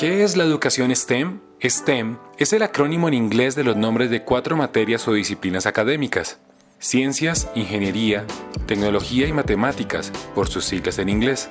¿Qué es la educación STEM? STEM es el acrónimo en inglés de los nombres de cuatro materias o disciplinas académicas. Ciencias, Ingeniería, Tecnología y Matemáticas, por sus siglas en inglés.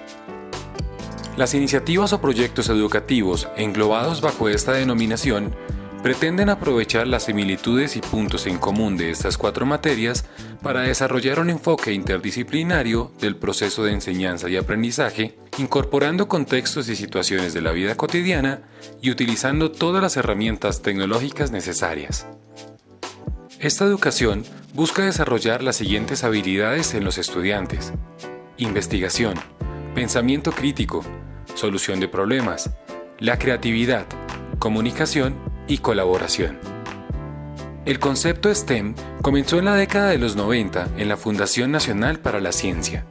Las iniciativas o proyectos educativos englobados bajo esta denominación pretenden aprovechar las similitudes y puntos en común de estas cuatro materias para desarrollar un enfoque interdisciplinario del proceso de enseñanza y aprendizaje, incorporando contextos y situaciones de la vida cotidiana y utilizando todas las herramientas tecnológicas necesarias. Esta educación busca desarrollar las siguientes habilidades en los estudiantes. Investigación, pensamiento crítico, solución de problemas, la creatividad, comunicación y colaboración. El concepto STEM comenzó en la década de los 90 en la Fundación Nacional para la Ciencia.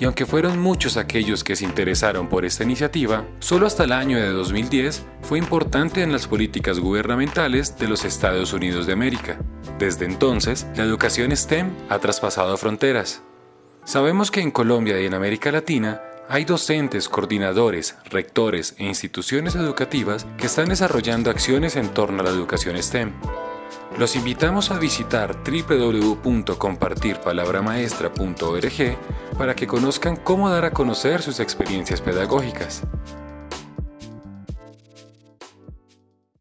Y aunque fueron muchos aquellos que se interesaron por esta iniciativa, solo hasta el año de 2010 fue importante en las políticas gubernamentales de los Estados Unidos de América. Desde entonces, la educación STEM ha traspasado fronteras. Sabemos que en Colombia y en América Latina hay docentes, coordinadores, rectores e instituciones educativas que están desarrollando acciones en torno a la educación STEM. Los invitamos a visitar www.compartirpalabramaestra.org para que conozcan cómo dar a conocer sus experiencias pedagógicas.